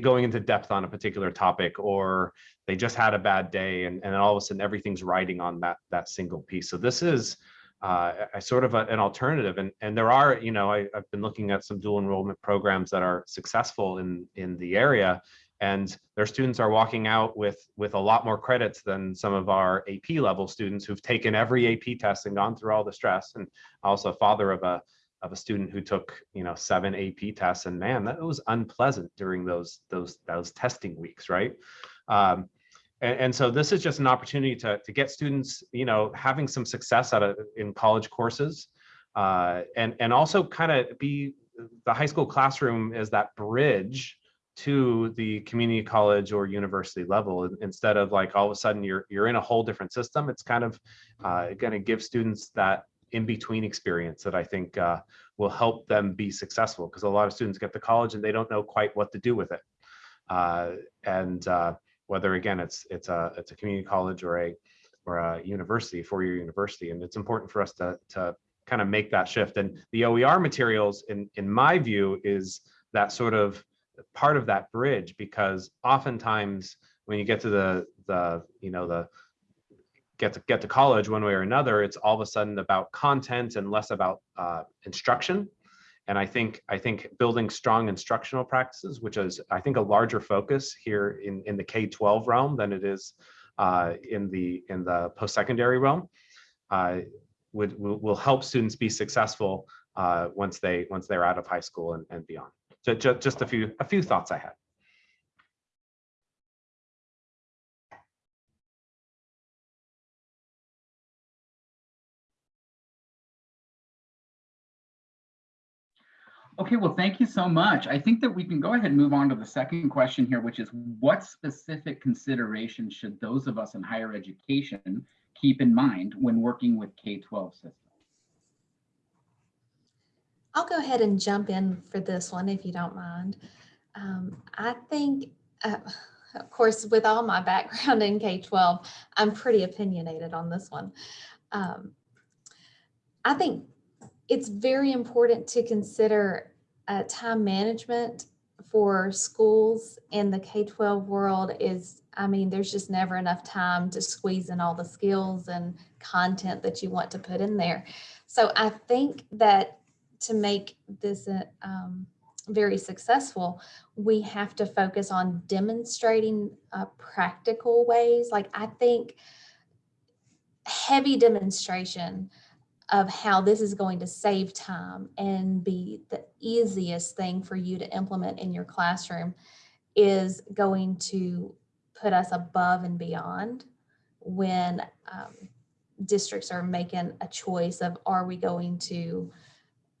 going into depth on a particular topic, or they just had a bad day and, and all of a sudden everything's riding on that, that single piece. So this is uh, a sort of a, an alternative. And, and there are, you know, I, I've been looking at some dual enrollment programs that are successful in, in the area and their students are walking out with with a lot more credits than some of our AP level students who've taken every AP test and gone through all the stress. And also father of a of a student who took you know seven AP tests, and man, that was unpleasant during those those those testing weeks, right? Um, and, and so this is just an opportunity to to get students you know having some success at a, in college courses, uh, and and also kind of be the high school classroom is that bridge to the community college or university level instead of like all of a sudden you're you're in a whole different system it's kind of uh, going to give students that in between experience that i think uh, will help them be successful because a lot of students get to college and they don't know quite what to do with it. Uh, and uh, whether again it's it's a it's a community college or a or a university four-year university and it's important for us to to kind of make that shift. And the oer materials in in my view is that sort of part of that bridge because oftentimes when you get to the the you know the get to get to college one way or another it's all of a sudden about content and less about uh, instruction. And i think i think building strong instructional practices which is i think a larger focus here in in the k-12 realm than it is uh, in the in the post-secondary realm uh, would will, will help students be successful uh, once they once they're out of high school and, and beyond so just, just a few a few thoughts I had. Okay, well, thank you so much. I think that we can go ahead and move on to the second question here, which is what specific considerations should those of us in higher education keep in mind when working with K-12 systems? I'll go ahead and jump in for this one if you don't mind. Um, I think, uh, of course, with all my background in K-12, I'm pretty opinionated on this one. Um, I think it's very important to consider uh, time management for schools in the K-12 world is, I mean, there's just never enough time to squeeze in all the skills and content that you want to put in there. So I think that to make this uh, um, very successful, we have to focus on demonstrating uh, practical ways. Like I think heavy demonstration of how this is going to save time and be the easiest thing for you to implement in your classroom is going to put us above and beyond when um, districts are making a choice of are we going to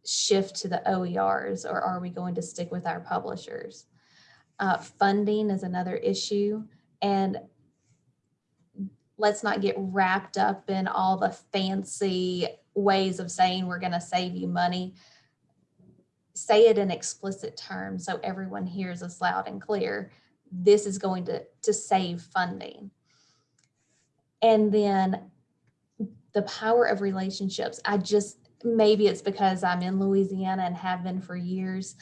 shift to the OERs or are we going to stick with our publishers? Uh, funding is another issue. And let's not get wrapped up in all the fancy ways of saying we're going to save you money. Say it in explicit terms so everyone hears us loud and clear. This is going to, to save funding. And then the power of relationships. I just maybe it's because I'm in Louisiana and have been for years,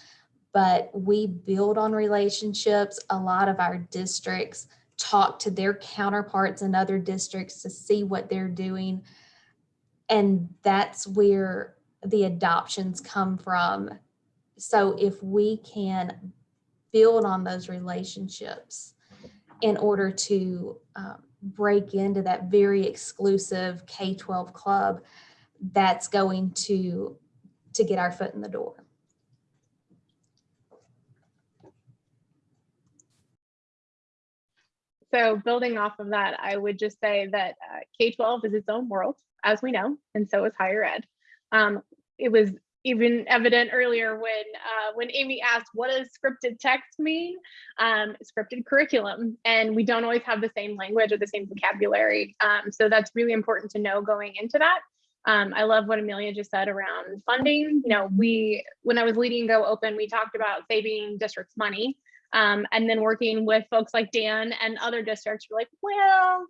but we build on relationships. A lot of our districts talk to their counterparts in other districts to see what they're doing. And that's where the adoptions come from. So if we can build on those relationships in order to um, break into that very exclusive K-12 club that's going to, to get our foot in the door. So building off of that, I would just say that uh, K-12 is its own world, as we know, and so is higher ed. Um, it was even evident earlier when uh, when Amy asked, "What does scripted text mean?" Um, scripted curriculum, and we don't always have the same language or the same vocabulary. Um, so that's really important to know going into that. Um, I love what Amelia just said around funding. You know, we when I was leading Go Open, we talked about saving districts money. Um, and then working with folks like Dan and other districts, we're like, well,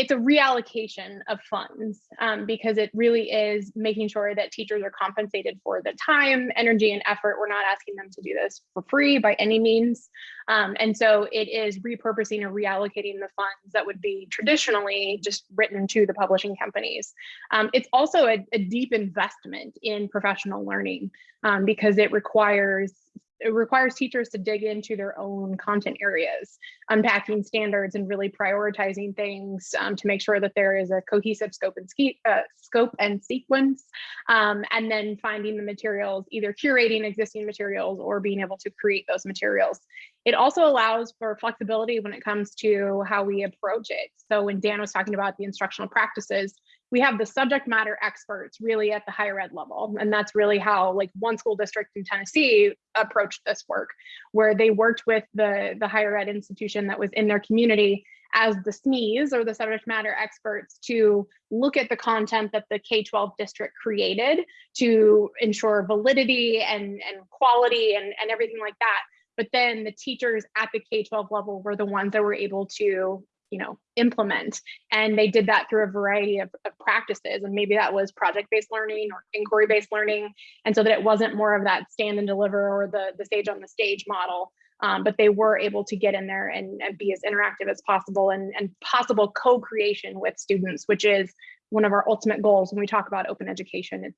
it's a reallocation of funds um, because it really is making sure that teachers are compensated for the time, energy, and effort. We're not asking them to do this for free by any means. Um, and so it is repurposing or reallocating the funds that would be traditionally just written to the publishing companies. Um, it's also a, a, deep investment in professional learning um, because it requires it requires teachers to dig into their own content areas, unpacking standards and really prioritizing things um, to make sure that there is a cohesive scope and uh, scope and sequence, um, and then finding the materials, either curating existing materials or being able to create those materials. It also allows for flexibility when it comes to how we approach it. So when Dan was talking about the instructional practices, we have the subject matter experts really at the higher ed level. And that's really how like one school district in Tennessee approached this work, where they worked with the, the higher ed institution that was in their community as the SMEs or the subject matter experts to look at the content that the K-12 district created to ensure validity and, and quality and, and everything like that. But then the teachers at the K-12 level were the ones that were able to you know, implement. And they did that through a variety of, of practices. And maybe that was project-based learning or inquiry-based learning. And so that it wasn't more of that stand and deliver or the, the stage on the stage model, um, but they were able to get in there and, and be as interactive as possible and, and possible co-creation with students, which is one of our ultimate goals when we talk about open education.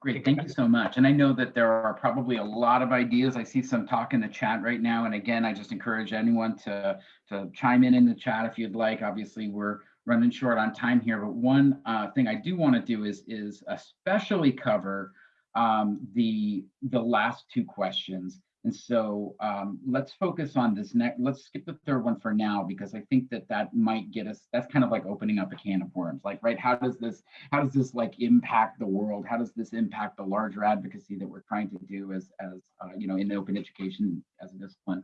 Great, thank you so much. And I know that there are probably a lot of ideas. I see some talk in the chat right now. And again, I just encourage anyone to, to chime in in the chat if you'd like. Obviously, we're running short on time here, but one uh, thing I do want to do is, is especially cover um, the, the last two questions. And so um, let's focus on this next, let's skip the third one for now, because I think that that might get us, that's kind of like opening up a can of worms. Like, right, how does this, how does this like impact the world? How does this impact the larger advocacy that we're trying to do as, as uh, you know, in open education as a discipline?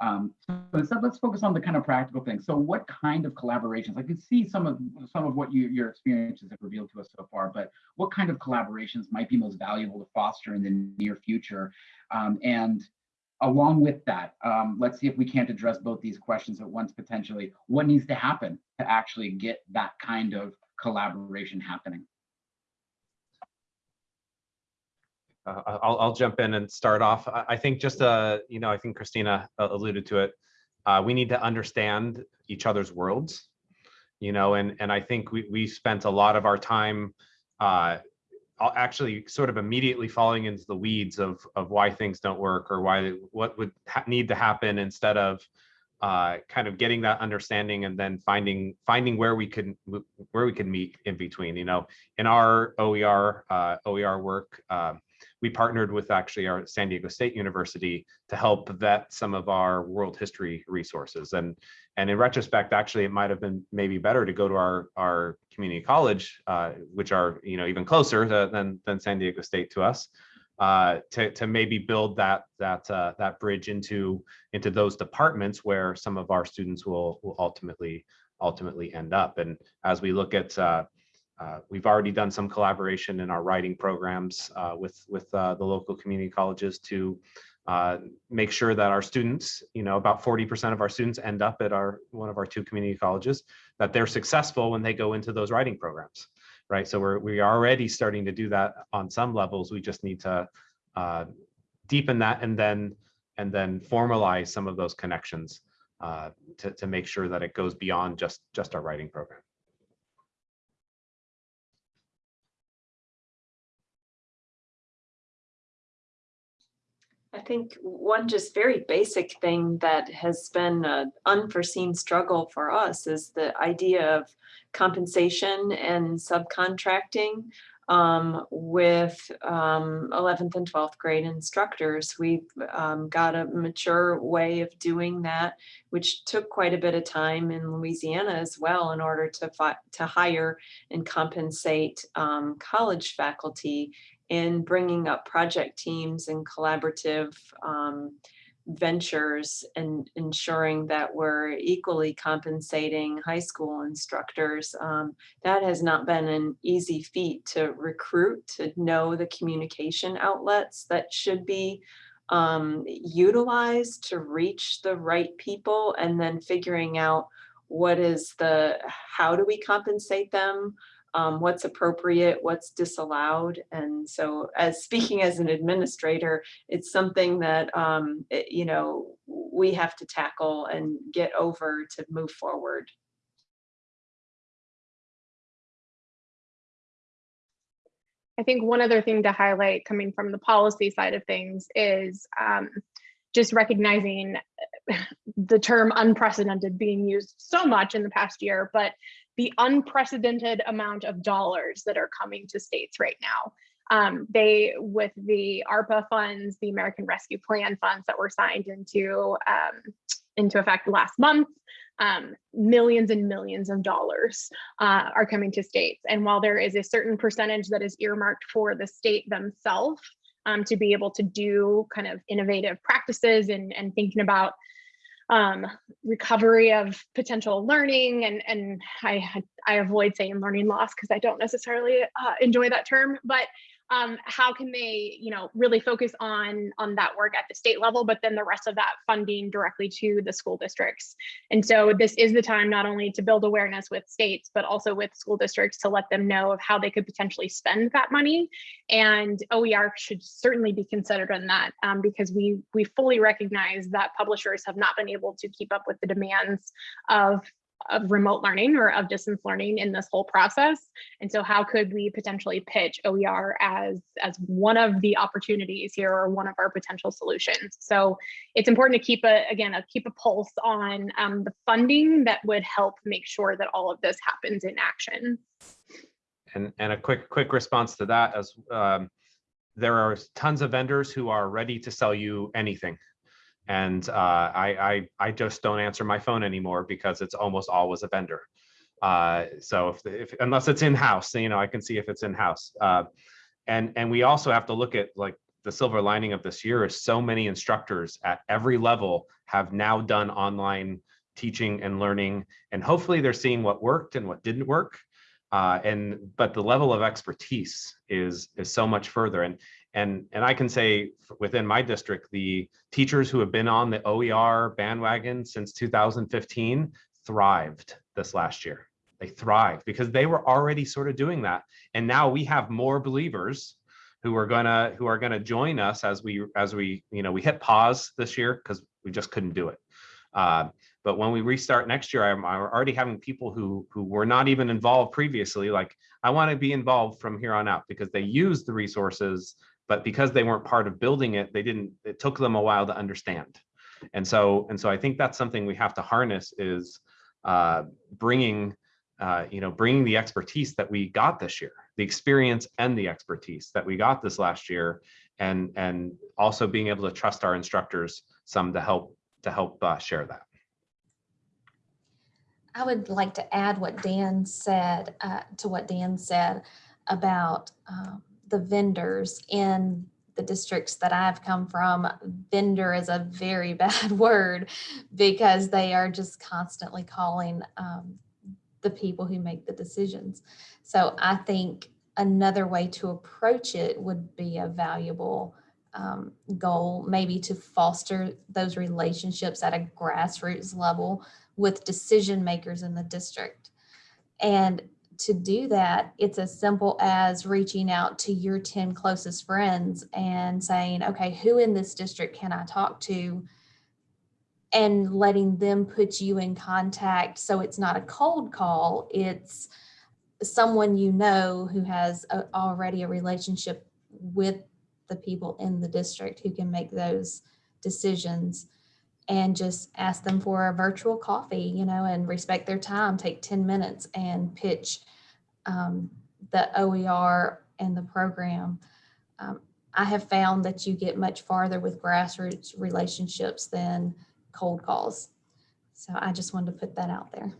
Um, so instead, let's focus on the kind of practical things. So what kind of collaborations, I can see some of some of what you, your experiences have revealed to us so far, but what kind of collaborations might be most valuable to foster in the near future? Um, and along with that, um, let's see if we can't address both these questions at once potentially. What needs to happen to actually get that kind of collaboration happening? Uh, I'll, I'll jump in and start off. I, think just, uh, you know, I think Kristina uh, alluded to it. Uh, we need to understand each other's worlds, you know, and, and I think we, we spent a lot of our time uh, actually sort of immediately falling into the weeds of of why things don't work or why what would need to happen instead of uh, kind of getting that understanding and then finding finding where we can where we can meet in between. You know, in our OER uh, OER work, uh, we partnered with actually our San Diego State University to help vet some of our world history resources. And and in retrospect, actually, it might have been maybe better to go to our our community college, uh, which are you know even closer to, than than San Diego State to us, uh, to to maybe build that that uh, that bridge into into those departments where some of our students will will ultimately ultimately end up. And as we look at uh, uh, we've already done some collaboration in our writing programs uh, with with uh, the local community colleges to uh, make sure that our students, you know, about 40% of our students end up at our one of our two community colleges, that they're successful when they go into those writing programs, right? So we're we are already starting to do that on some levels. We just need to uh, deepen that and then and then formalize some of those connections uh, to to make sure that it goes beyond just just our writing program. Think one just very basic thing that has been an unforeseen struggle for us is the idea of compensation and subcontracting um, with um, 11th and 12th grade instructors. We've um, got a mature way of doing that, which took quite a bit of time in Louisiana as well in order to, to hire and compensate um, college faculty in bringing up project teams and collaborative um, ventures and ensuring that we're equally compensating high school instructors. Um, that has not been an easy feat to recruit, to know the communication outlets that should be um, utilized to reach the right people and then figuring out what is the, how do we compensate them? Um, what's appropriate, what's disallowed. And so as speaking as an administrator, it's something that, um, it- you know, we have to tackle and get over to move forward. I think one other thing to highlight coming from the policy side of things is um, just recognizing the term unprecedented being used so much in the past year, but the unprecedented amount of dollars that are coming to states right now. Um, they, with the ARPA funds, the American Rescue Plan funds that were signed into um, into effect last month, um, millions and millions of dollars uh, are coming to states. And while there is a certain percentage that is earmarked for the state themselves um, to be able to do kind of innovative practices and, and thinking about um, recovery of potential learning and and I I avoid saying learning loss because I don't necessarily uh, enjoy that term, but um, how can they, you know, really focus on on that work at the state level, but then the rest of that funding directly to the school districts. And so this is the time not only to build awareness with states, but also with school districts to let them know of how they could potentially spend that money. And OER should certainly be considered in that um, because we we fully recognize that publishers have not been able to keep up with the demands of of remote learning or of distance learning in this whole process. And so how could we potentially pitch OER as, as one of the opportunities here or one of our potential solutions? So it's important to keep a, again, a, keep a pulse on um, the funding that would help make sure that all of this happens in action. And, and a quick, quick response to that as um, there are tons of vendors who are ready to sell you anything. And uh, I, I, I just don't answer my phone anymore because it's almost always a vendor. Uh, so if, if unless it's in-house, you know, I can see if it's in-house. Uh, and, and we also have to look at like the silver lining of this year is so many instructors at every level have now done online teaching and learning. And hopefully they're seeing what worked and what didn't work. Uh, and but the level of expertise is is so much further. And and, and I can say within my district, the teachers who have been on the OER bandwagon since 2015 thrived this last year. They thrived because they were already sort of doing that. And now we have more believers who are gonna who are gonna join us as we as we you know we hit pause this year because we just couldn't do it. Uh, but when we restart next year, I'm, I'm, already having people who who were not even involved previously. Like I want to be involved from here on out because they use the resources but because they weren't part of building it, they didn't, it took them a while to understand. And so, and so I think that's something we have to harness is uh, bringing, uh, you know, bringing the expertise that we got this year, the experience and the expertise that we got this last year, and and also being able to trust our instructors some to help to help uh, share that. I would like to add what Dan said uh, to what Dan said about um, the vendors in the districts that I've come from, vendor is a very bad word because they are just constantly calling um, the people who make the decisions. So I think another way to approach it would be a valuable um, goal, maybe to foster those relationships at a grassroots level with decision makers in the district. And to do that, it's as simple as reaching out to your 10 closest friends and saying, okay, who in this district can I talk to? And letting them put you in contact. So it's not a cold call, it's someone you know who has a, already a relationship with the people in the district who can make those decisions and just ask them for a virtual coffee, you know, and respect their time, take 10 minutes and pitch um, the OER and the program. Um, I have found that you get much farther with grassroots relationships than cold calls. So I just wanted to put that out there.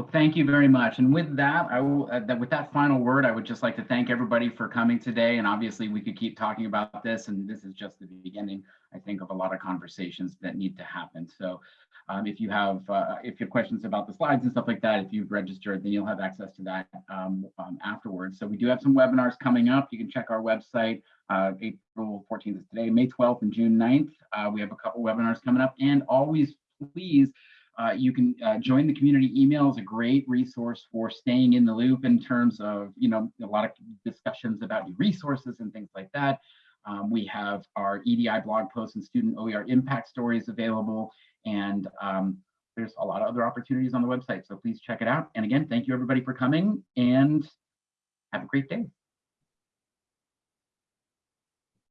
Well, thank you very much. And with that, I will, uh, that with that final word, I would just like to thank everybody for coming today. And obviously we could keep talking about this and this is just the beginning, I think, of a lot of conversations that need to happen. So um, if you have, uh, if you have questions about the slides and stuff like that, if you've registered, then you'll have access to that um, um, afterwards. So we do have some webinars coming up. You can check our website. Uh, April 14th is today, May 12th and June 9th. Uh, we have a couple webinars coming up and always please uh, you can uh, join the community email is a great resource for staying in the loop in terms of, you know, a lot of discussions about new resources and things like that. Um, we have our EDI blog posts and student OER impact stories available. And um, there's a lot of other opportunities on the website. So please check it out. And again, thank you everybody for coming and have a great day.